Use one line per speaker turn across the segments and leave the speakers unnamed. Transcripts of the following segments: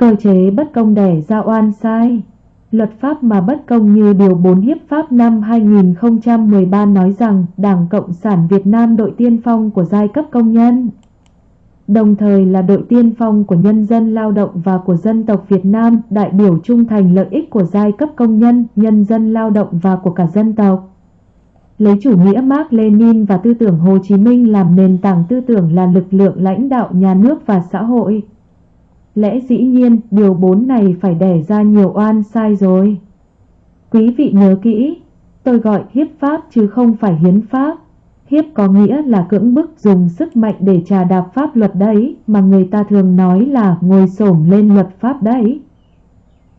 Cơ chế bất công đẻ ra oan sai Luật pháp mà bất công như Điều 4 Hiếp pháp năm 2013 nói rằng Đảng Cộng sản Việt Nam đội tiên phong của giai cấp công nhân đồng thời là đội tiên phong của nhân dân lao động và của dân tộc Việt Nam, đại biểu trung thành lợi ích của giai cấp công nhân, nhân dân lao động và của cả dân tộc. Lấy chủ nghĩa Mark Lenin và tư tưởng Hồ Chí Minh làm nền tảng tư tưởng là lực lượng lãnh đạo nhà nước và xã hội. Lẽ dĩ nhiên, điều bốn này phải đẻ ra nhiều oan sai rồi. Quý vị nhớ kỹ, tôi gọi hiếp pháp chứ không phải hiến pháp. Hiếp có nghĩa là cưỡng bức dùng sức mạnh để trà đạp pháp luật đấy, mà người ta thường nói là ngồi xổm lên luật pháp đấy.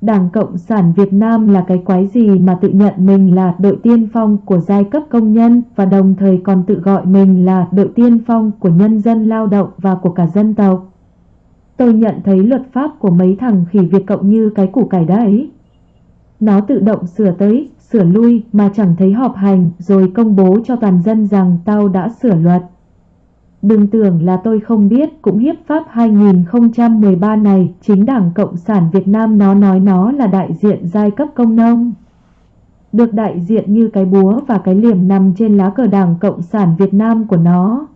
Đảng Cộng sản Việt Nam là cái quái gì mà tự nhận mình là đội tiên phong của giai cấp công nhân và đồng thời còn tự gọi mình là đội tiên phong của nhân dân lao động và của cả dân tộc. Tôi nhận thấy luật pháp của mấy thằng khỉ Việt Cộng như cái củ cải đấy. Nó tự động sửa tới, sửa lui mà chẳng thấy họp hành rồi công bố cho toàn dân rằng tao đã sửa luật. Đừng tưởng là tôi không biết cũng hiếp pháp 2013 này chính Đảng Cộng sản Việt Nam nó nói nó là đại diện giai cấp công nông. Được đại diện như cái búa và cái liềm nằm trên lá cờ Đảng Cộng sản Việt Nam của nó.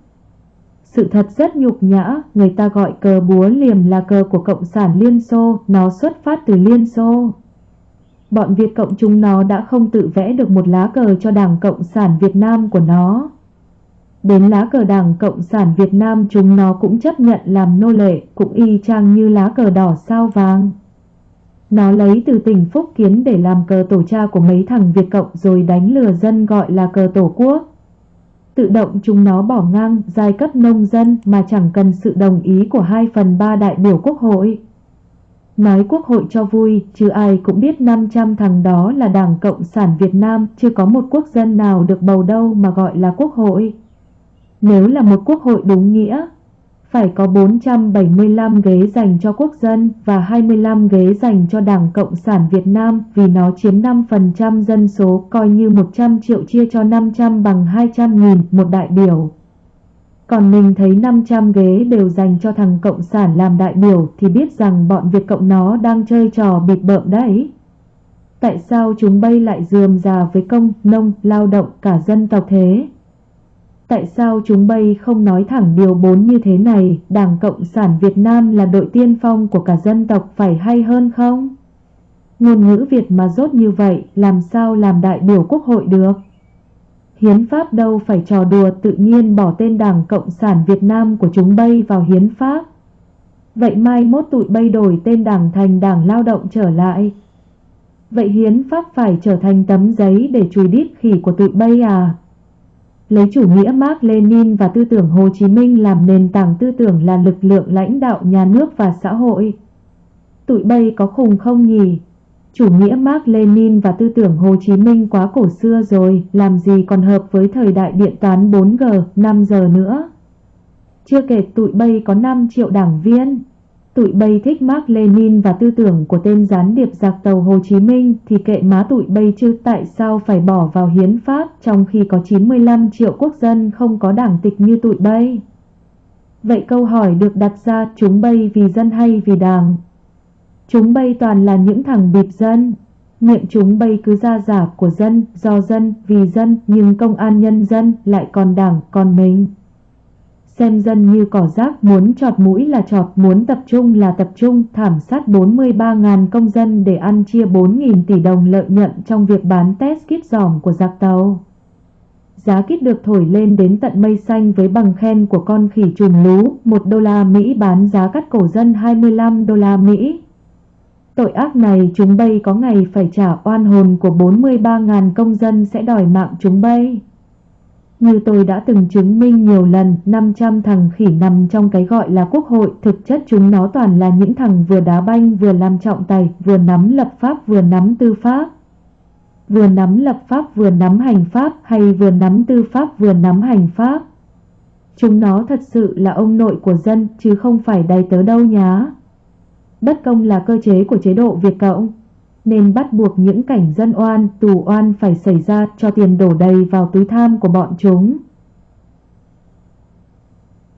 Sự thật rất nhục nhã, người ta gọi cờ búa liềm là cờ của Cộng sản Liên Xô, nó xuất phát từ Liên Xô. Bọn Việt Cộng chúng nó đã không tự vẽ được một lá cờ cho Đảng Cộng sản Việt Nam của nó. Đến lá cờ Đảng Cộng sản Việt Nam chúng nó cũng chấp nhận làm nô lệ, cũng y chang như lá cờ đỏ sao vàng. Nó lấy từ tỉnh Phúc Kiến để làm cờ tổ cha của mấy thằng Việt Cộng rồi đánh lừa dân gọi là cờ tổ quốc. Tự động chúng nó bỏ ngang giai cấp nông dân mà chẳng cần sự đồng ý của 2 phần 3 đại biểu quốc hội. Nói quốc hội cho vui, chứ ai cũng biết 500 thằng đó là Đảng Cộng sản Việt Nam, chưa có một quốc dân nào được bầu đâu mà gọi là quốc hội. Nếu là một quốc hội đúng nghĩa, phải có 475 ghế dành cho quốc dân và 25 ghế dành cho Đảng Cộng sản Việt Nam vì nó chiếm 5% dân số coi như 100 triệu chia cho 500 bằng 200 nghìn một đại biểu. Còn mình thấy 500 ghế đều dành cho thằng Cộng sản làm đại biểu thì biết rằng bọn Việt Cộng nó đang chơi trò bịt bợm đấy. Tại sao chúng bay lại dườm già với công, nông, lao động cả dân tộc thế? Tại sao chúng bay không nói thẳng điều 4 như thế này, Đảng Cộng sản Việt Nam là đội tiên phong của cả dân tộc phải hay hơn không? Ngôn ngữ Việt mà rốt như vậy, làm sao làm đại biểu quốc hội được? Hiến pháp đâu phải trò đùa tự nhiên bỏ tên Đảng Cộng sản Việt Nam của chúng bay vào hiến pháp. Vậy mai mốt tụi bay đổi tên Đảng thành Đảng Lao động trở lại. Vậy hiến pháp phải trở thành tấm giấy để chùi đít khỉ của tụi bay à? Lấy chủ nghĩa Mark Lenin và tư tưởng Hồ Chí Minh làm nền tảng tư tưởng là lực lượng lãnh đạo nhà nước và xã hội. Tụi bay có khùng không nhỉ? Chủ nghĩa Mark Lenin và tư tưởng Hồ Chí Minh quá cổ xưa rồi, làm gì còn hợp với thời đại điện toán 4G, 5 giờ nữa. Chưa kể tụi bay có 5 triệu đảng viên. Tụi bay thích Mark Lenin và tư tưởng của tên gián điệp giặc tàu Hồ Chí Minh thì kệ má tụi bay chứ tại sao phải bỏ vào hiến pháp trong khi có 95 triệu quốc dân không có đảng tịch như tụi bay. Vậy câu hỏi được đặt ra chúng bay vì dân hay vì đảng? Chúng bay toàn là những thằng bịp dân. Miệng chúng bay cứ ra giả của dân, do dân, vì dân, nhưng công an nhân dân lại còn đảng, còn mình. Xem dân như cỏ rác, muốn chọt mũi là chọt muốn tập trung là tập trung, thảm sát 43.000 công dân để ăn chia 4.000 tỷ đồng lợi nhuận trong việc bán test kit giỏm của giặc tàu. Giá kit được thổi lên đến tận mây xanh với bằng khen của con khỉ trùm lú, 1 đô la Mỹ bán giá cắt cổ dân 25 đô la Mỹ. Tội ác này chúng bay có ngày phải trả oan hồn của 43.000 công dân sẽ đòi mạng chúng bay. Như tôi đã từng chứng minh nhiều lần, 500 thằng khỉ nằm trong cái gọi là quốc hội, thực chất chúng nó toàn là những thằng vừa đá banh, vừa làm trọng tài, vừa nắm lập pháp, vừa nắm tư pháp. Vừa nắm lập pháp, vừa nắm hành pháp, hay vừa nắm tư pháp, vừa nắm hành pháp. Chúng nó thật sự là ông nội của dân, chứ không phải đầy tớ đâu nhá. Bất công là cơ chế của chế độ Việt Cộng, nên bắt buộc những cảnh dân oan, tù oan phải xảy ra cho tiền đổ đầy vào túi tham của bọn chúng.